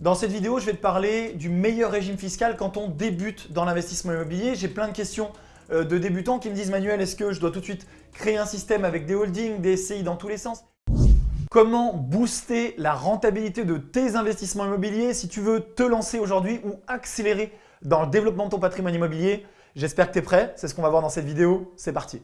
Dans cette vidéo, je vais te parler du meilleur régime fiscal quand on débute dans l'investissement immobilier. J'ai plein de questions euh, de débutants qui me disent « Manuel, est-ce que je dois tout de suite créer un système avec des holdings, des SCI dans tous les sens ?» Comment booster la rentabilité de tes investissements immobiliers si tu veux te lancer aujourd'hui ou accélérer dans le développement de ton patrimoine immobilier? J'espère que tu es prêt, c'est ce qu'on va voir dans cette vidéo. C'est parti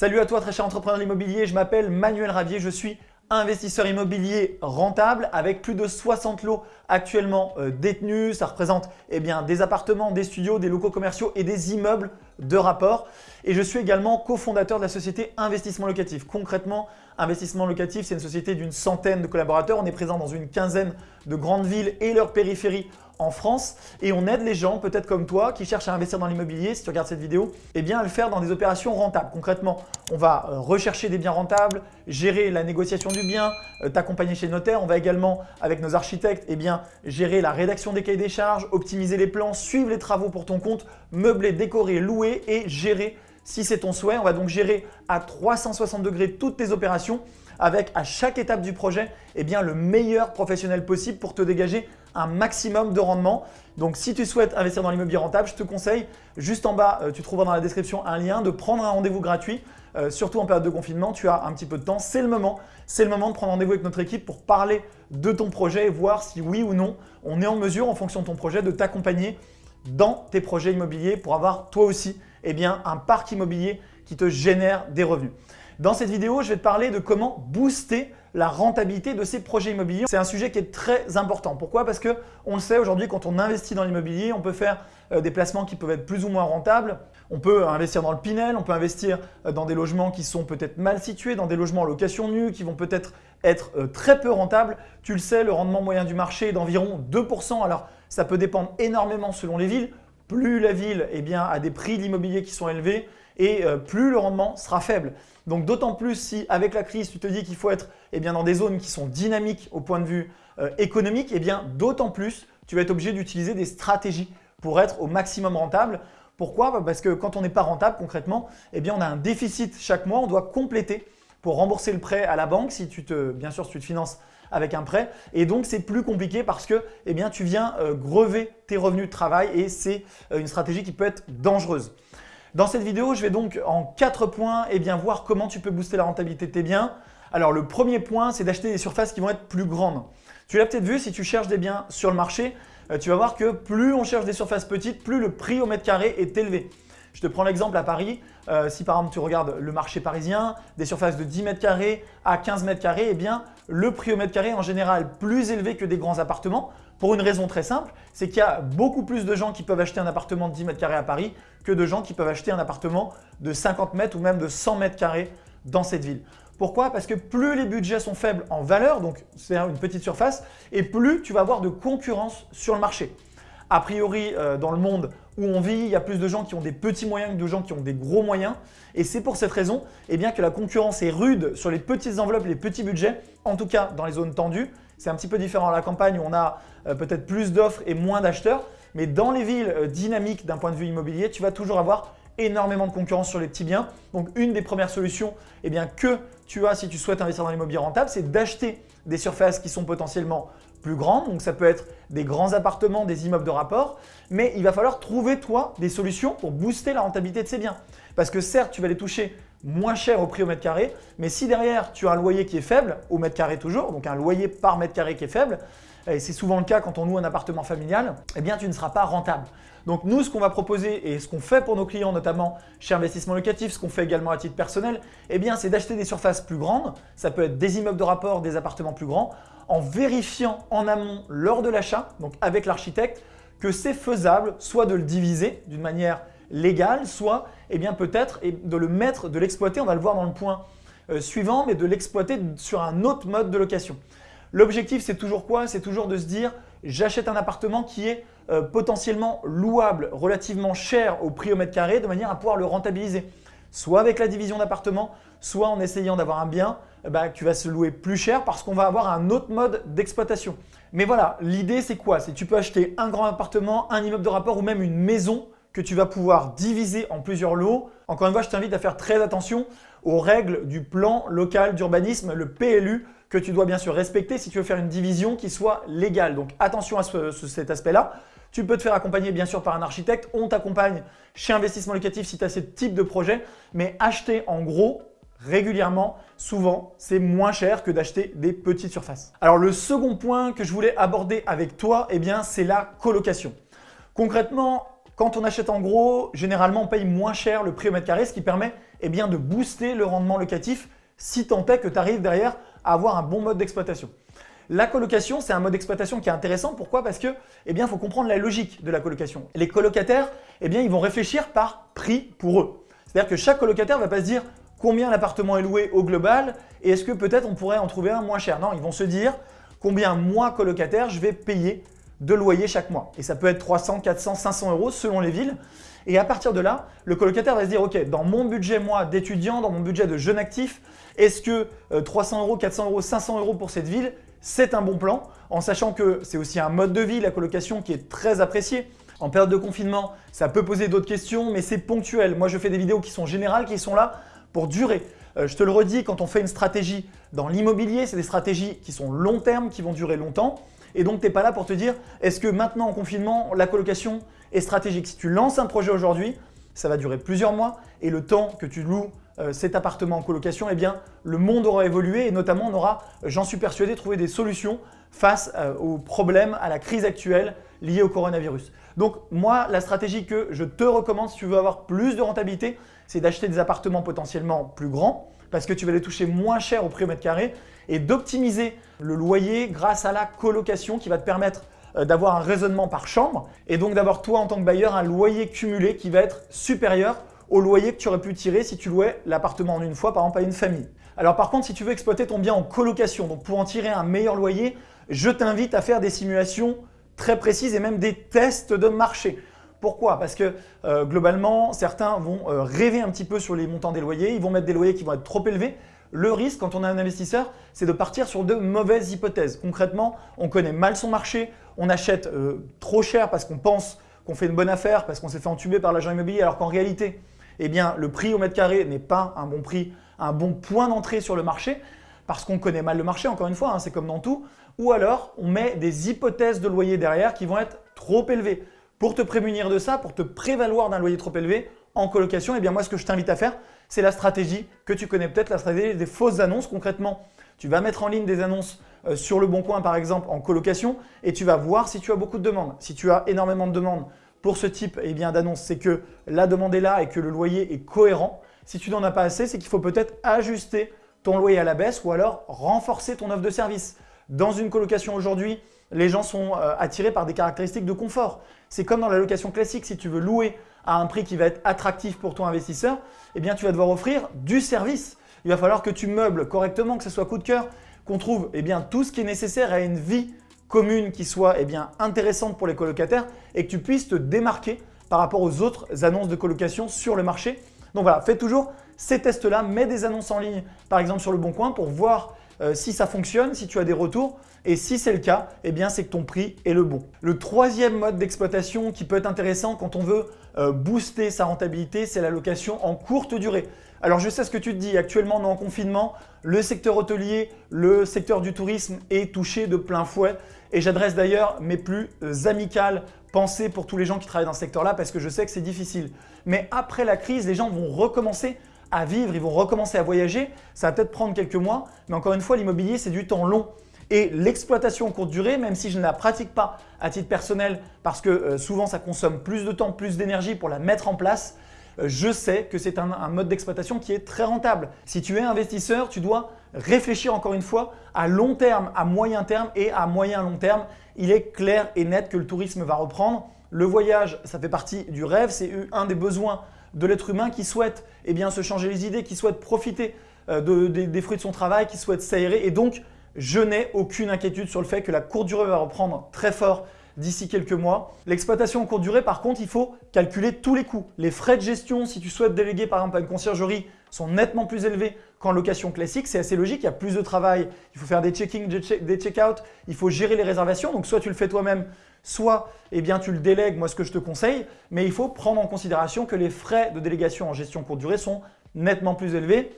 Salut à toi très cher entrepreneur immobilier, je m'appelle Manuel Ravier, je suis investisseur immobilier rentable avec plus de 60 lots actuellement euh, détenus. Ça représente eh bien, des appartements, des studios, des locaux commerciaux et des immeubles de rapport. Et je suis également cofondateur de la société Investissement Locatif. Concrètement, Investissement Locatif, c'est une société d'une centaine de collaborateurs. On est présent dans une quinzaine de grandes villes et leurs périphéries en France et on aide les gens, peut-être comme toi, qui cherchent à investir dans l'immobilier, si tu regardes cette vidéo, eh bien à le faire dans des opérations rentables. Concrètement, on va euh, rechercher des biens rentables, gérer la négociation du bien, euh, t'accompagner chez le notaire. On va également, avec nos architectes, eh bien, gérer la rédaction des cahiers des charges, optimiser les plans, suivre les travaux pour ton compte, meubler, décorer, louer et gérer si c'est ton souhait. On va donc gérer à 360 degrés toutes tes opérations avec à chaque étape du projet eh bien, le meilleur professionnel possible pour te dégager un maximum de rendement. Donc si tu souhaites investir dans l'immobilier rentable, je te conseille juste en bas, euh, tu trouveras dans la description un lien de prendre un rendez-vous gratuit. Euh, surtout en période de confinement, tu as un petit peu de temps, c'est le moment. C'est le moment de prendre rendez-vous avec notre équipe pour parler de ton projet et voir si oui ou non, on est en mesure en fonction de ton projet de t'accompagner dans tes projets immobiliers pour avoir toi aussi eh bien, un parc immobilier qui te génère des revenus. Dans cette vidéo, je vais te parler de comment booster la rentabilité de ces projets immobiliers. C'est un sujet qui est très important. Pourquoi? Parce que on le sait aujourd'hui, quand on investit dans l'immobilier, on peut faire euh, des placements qui peuvent être plus ou moins rentables. On peut investir dans le Pinel, on peut investir euh, dans des logements qui sont peut-être mal situés, dans des logements en location nue qui vont peut-être être euh, très peu rentables. Tu le sais, le rendement moyen du marché est d'environ 2%. Alors, ça peut dépendre énormément selon les villes. Plus la ville eh bien, a des prix de l'immobilier qui sont élevés et plus le rendement sera faible. Donc d'autant plus si avec la crise, tu te dis qu'il faut être eh dans des zones qui sont dynamiques au point de vue euh, économique, eh bien d'autant plus tu vas être obligé d'utiliser des stratégies pour être au maximum rentable. Pourquoi? Bah, Parce que quand on n'est pas rentable concrètement, eh on a un déficit chaque mois, on doit compléter pour rembourser le prêt à la banque si tu te, bien sûr si tu te finances avec un prêt et donc c'est plus compliqué parce que eh tu viens euh, grever tes revenus de travail et c'est euh, une stratégie qui peut être dangereuse. Dans cette vidéo, je vais donc en quatre points et eh voir comment tu peux booster la rentabilité de tes biens. Alors le premier point, c'est d'acheter des surfaces qui vont être plus grandes. Tu l'as peut-être vu, si tu cherches des biens sur le marché, euh, tu vas voir que plus on cherche des surfaces petites, plus le prix au mètre carré est élevé. Je te prends l'exemple à Paris. Euh, si par exemple tu regardes le marché parisien, des surfaces de 10 mètres carrés à 15 mètres carrés, eh bien le prix au mètre carré est en général plus élevé que des grands appartements pour une raison très simple, c'est qu'il y a beaucoup plus de gens qui peuvent acheter un appartement de 10 mètres carrés à Paris que de gens qui peuvent acheter un appartement de 50 mètres ou même de 100 mètres carrés dans cette ville. Pourquoi? Parce que plus les budgets sont faibles en valeur, donc c'est une petite surface, et plus tu vas avoir de concurrence sur le marché. A priori, euh, dans le monde où on vit, il y a plus de gens qui ont des petits moyens que de gens qui ont des gros moyens. Et c'est pour cette raison eh que la concurrence est rude sur les petites enveloppes, les petits budgets, en tout cas dans les zones tendues. C'est un petit peu différent à la campagne où on a euh, peut-être plus d'offres et moins d'acheteurs. Mais dans les villes euh, dynamiques d'un point de vue immobilier, tu vas toujours avoir énormément de concurrence sur les petits biens. Donc, une des premières solutions eh que tu as si tu souhaites investir dans l'immobilier rentable, c'est d'acheter des surfaces qui sont potentiellement plus grandes. Donc, ça peut être des grands appartements, des immeubles de rapport. Mais il va falloir trouver, toi, des solutions pour booster la rentabilité de ces biens. Parce que certes, tu vas les toucher moins cher au prix au mètre carré, mais si derrière, tu as un loyer qui est faible, au mètre carré toujours, donc un loyer par mètre carré qui est faible, et c'est souvent le cas quand on loue un appartement familial, eh bien tu ne seras pas rentable. Donc nous, ce qu'on va proposer et ce qu'on fait pour nos clients, notamment chez Investissement Locatif, ce qu'on fait également à titre personnel, eh bien c'est d'acheter des surfaces plus grandes, ça peut être des immeubles de rapport, des appartements plus grands, en vérifiant en amont lors de l'achat, donc avec l'architecte, que c'est faisable soit de le diviser d'une manière légale, soit eh bien peut-être de le mettre, de l'exploiter, on va le voir dans le point euh, suivant, mais de l'exploiter sur un autre mode de location. L'objectif, c'est toujours quoi? C'est toujours de se dire j'achète un appartement qui est euh, potentiellement louable, relativement cher au prix au mètre carré, de manière à pouvoir le rentabiliser. Soit avec la division d'appartement, soit en essayant d'avoir un bien eh ben, qui va se louer plus cher parce qu'on va avoir un autre mode d'exploitation. Mais voilà, l'idée c'est quoi? C'est tu peux acheter un grand appartement, un immeuble de rapport ou même une maison que tu vas pouvoir diviser en plusieurs lots. Encore une fois, je t'invite à faire très attention aux règles du plan local d'urbanisme, le PLU, que tu dois bien sûr respecter si tu veux faire une division qui soit légale. Donc attention à cet aspect-là. Tu peux te faire accompagner bien sûr par un architecte. On t'accompagne chez Investissement Locatif si tu as ce type de projet. Mais acheter en gros régulièrement, souvent, c'est moins cher que d'acheter des petites surfaces. Alors le second point que je voulais aborder avec toi, eh bien, c'est la colocation. Concrètement, quand on achète en gros, généralement on paye moins cher le prix au mètre carré, ce qui permet eh bien, de booster le rendement locatif si tant est que tu arrives derrière à avoir un bon mode d'exploitation. La colocation, c'est un mode d'exploitation qui est intéressant. Pourquoi? Parce que, eh bien, faut comprendre la logique de la colocation. Les colocataires, eh bien, ils vont réfléchir par prix pour eux. C'est-à-dire que chaque colocataire ne va pas se dire combien l'appartement est loué au global et est-ce que peut-être on pourrait en trouver un moins cher. Non, ils vont se dire combien moi colocataire je vais payer de loyer chaque mois. Et ça peut être 300, 400, 500 euros selon les villes. Et à partir de là, le colocataire va se dire, OK, dans mon budget moi d'étudiant, dans mon budget de jeune actif, est-ce que 300 euh, euros, 400 euros, 500 euros pour cette ville, c'est un bon plan, en sachant que c'est aussi un mode de vie, la colocation, qui est très apprécié. En période de confinement, ça peut poser d'autres questions, mais c'est ponctuel. Moi, je fais des vidéos qui sont générales, qui sont là pour durer. Euh, je te le redis, quand on fait une stratégie dans l'immobilier, c'est des stratégies qui sont long terme, qui vont durer longtemps. Et donc, tu n'es pas là pour te dire, est-ce que maintenant en confinement, la colocation est stratégique? Si tu lances un projet aujourd'hui, ça va durer plusieurs mois et le temps que tu loues euh, cet appartement en colocation, eh bien, le monde aura évolué et notamment on aura, j'en suis persuadé, trouvé des solutions face euh, aux problèmes, à la crise actuelle liée au coronavirus. Donc moi, la stratégie que je te recommande si tu veux avoir plus de rentabilité, c'est d'acheter des appartements potentiellement plus grands parce que tu vas les toucher moins cher au prix au mètre carré et d'optimiser le loyer grâce à la colocation qui va te permettre euh, d'avoir un raisonnement par chambre et donc d'avoir toi en tant que bailleur un loyer cumulé qui va être supérieur au loyer que tu aurais pu tirer si tu louais l'appartement en une fois, par exemple à une famille. Alors par contre, si tu veux exploiter ton bien en colocation, donc pour en tirer un meilleur loyer, je t'invite à faire des simulations très précises et même des tests de marché. Pourquoi? Parce que euh, globalement, certains vont euh, rêver un petit peu sur les montants des loyers, ils vont mettre des loyers qui vont être trop élevés. Le risque quand on est un investisseur, c'est de partir sur de mauvaises hypothèses. Concrètement, on connaît mal son marché, on achète euh, trop cher parce qu'on pense qu'on fait une bonne affaire, parce qu'on s'est fait entuber par l'agent immobilier, alors qu'en réalité, eh le prix au mètre carré n'est pas un bon prix, un bon point d'entrée sur le marché parce qu'on connaît mal le marché, encore une fois, hein, c'est comme dans tout, ou alors on met des hypothèses de loyer derrière qui vont être trop élevées. Pour te prémunir de ça, pour te prévaloir d'un loyer trop élevé en colocation, eh bien moi ce que je t'invite à faire, c'est la stratégie que tu connais peut-être, la stratégie des fausses annonces. Concrètement, tu vas mettre en ligne des annonces euh, sur le Bon Coin par exemple en colocation et tu vas voir si tu as beaucoup de demandes. Si tu as énormément de demandes, pour ce type eh d'annonce, c'est que la demande est là et que le loyer est cohérent. Si tu n'en as pas assez, c'est qu'il faut peut-être ajuster ton loyer à la baisse ou alors renforcer ton offre de service. Dans une colocation aujourd'hui, les gens sont euh, attirés par des caractéristiques de confort. C'est comme dans la location classique, si tu veux louer à un prix qui va être attractif pour ton investisseur, eh bien tu vas devoir offrir du service. Il va falloir que tu meubles correctement, que ce soit coup de cœur, qu'on trouve eh bien, tout ce qui est nécessaire à une vie commune qui soit eh bien, intéressante pour les colocataires et que tu puisses te démarquer par rapport aux autres annonces de colocation sur le marché. Donc voilà, fais toujours ces tests-là, mets des annonces en ligne par exemple sur le Bon Coin pour voir euh, si ça fonctionne, si tu as des retours et si c'est le cas, eh bien c'est que ton prix est le bon. Le troisième mode d'exploitation qui peut être intéressant quand on veut booster sa rentabilité, c'est la location en courte durée. Alors je sais ce que tu te dis, actuellement on est en confinement, le secteur hôtelier, le secteur du tourisme est touché de plein fouet et j'adresse d'ailleurs mes plus euh, amicales pensées pour tous les gens qui travaillent dans ce secteur-là parce que je sais que c'est difficile. Mais après la crise, les gens vont recommencer à vivre, ils vont recommencer à voyager, ça va peut-être prendre quelques mois, mais encore une fois, l'immobilier c'est du temps long. Et l'exploitation courte durée, même si je ne la pratique pas à titre personnel parce que euh, souvent ça consomme plus de temps, plus d'énergie pour la mettre en place, je sais que c'est un, mode d'exploitation qui est très rentable. Si tu es investisseur, tu dois réfléchir encore une fois à long terme, à moyen terme et à moyen long terme. Il est clair et net que le tourisme va reprendre. Le voyage, ça fait partie du rêve, c'est un des besoins de l'être humain qui souhaite eh se changer les idées, qui souhaite profiter euh, des fruits de son travail, qui souhaite s'aérer. Et donc, je n'ai aucune inquiétude sur le fait que la courte durée va reprendre très fort d'ici quelques mois. L'exploitation en courte durée, par contre, il faut calculer tous les coûts. Les frais de gestion, si tu souhaites déléguer par exemple à une conciergerie, sont nettement plus élevés qu'en location classique. C'est assez logique, il y a plus de travail, il faut faire des check-in, des check-out, il faut gérer les réservations. Donc soit tu le fais toi-même, soit eh bien, tu le délègues, moi ce que je te conseille. Mais il faut prendre en considération que les frais de délégation en gestion courte durée sont nettement plus élevés.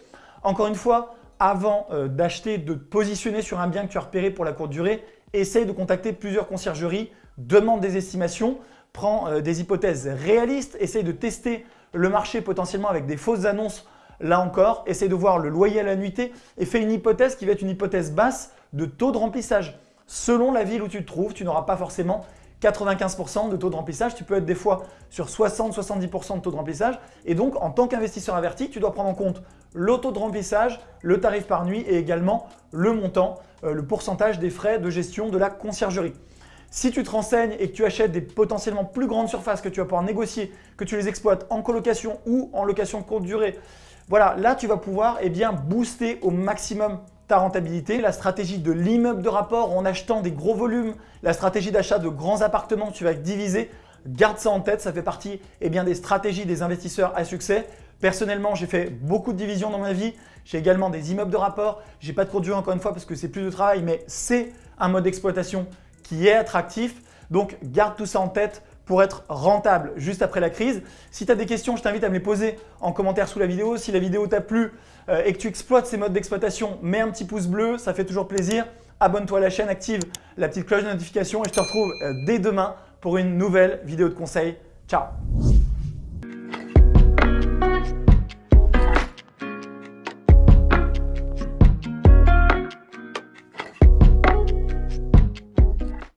Encore une fois, avant euh, d'acheter, de te positionner sur un bien que tu as repéré pour la courte durée, essaye de contacter plusieurs conciergeries, demande des estimations, prends euh, des hypothèses réalistes, essaye de tester le marché potentiellement avec des fausses annonces Là encore, essaye de voir le loyer à la nuitée et fais une hypothèse qui va être une hypothèse basse de taux de remplissage. Selon la ville où tu te trouves, tu n'auras pas forcément 95% de taux de remplissage. Tu peux être des fois sur 60-70% de taux de remplissage. Et donc, en tant qu'investisseur averti, tu dois prendre en compte le taux de remplissage, le tarif par nuit et également le montant, euh, le pourcentage des frais de gestion de la conciergerie. Si tu te renseignes et que tu achètes des potentiellement plus grandes surfaces que tu vas pouvoir négocier, que tu les exploites en colocation ou en location courte durée, voilà, là tu vas pouvoir eh bien, booster au maximum ta rentabilité. La stratégie de l'immeuble de rapport en achetant des gros volumes, la stratégie d'achat de grands appartements, tu vas diviser. Garde ça en tête, ça fait partie eh des stratégies des investisseurs à succès. Personnellement, j'ai fait beaucoup de divisions dans ma vie. J'ai également des immeubles de rapport. Je n'ai pas de durée encore une fois parce que c'est plus de travail, mais c'est un mode d'exploitation qui est attractif. Donc, garde tout ça en tête pour être rentable juste après la crise. Si tu as des questions, je t'invite à me les poser en commentaire sous la vidéo. Si la vidéo t'a plu euh, et que tu exploites ces modes d'exploitation, mets un petit pouce bleu, ça fait toujours plaisir. Abonne-toi à la chaîne, active la petite cloche de notification et je te retrouve euh, dès demain pour une nouvelle vidéo de conseil. Ciao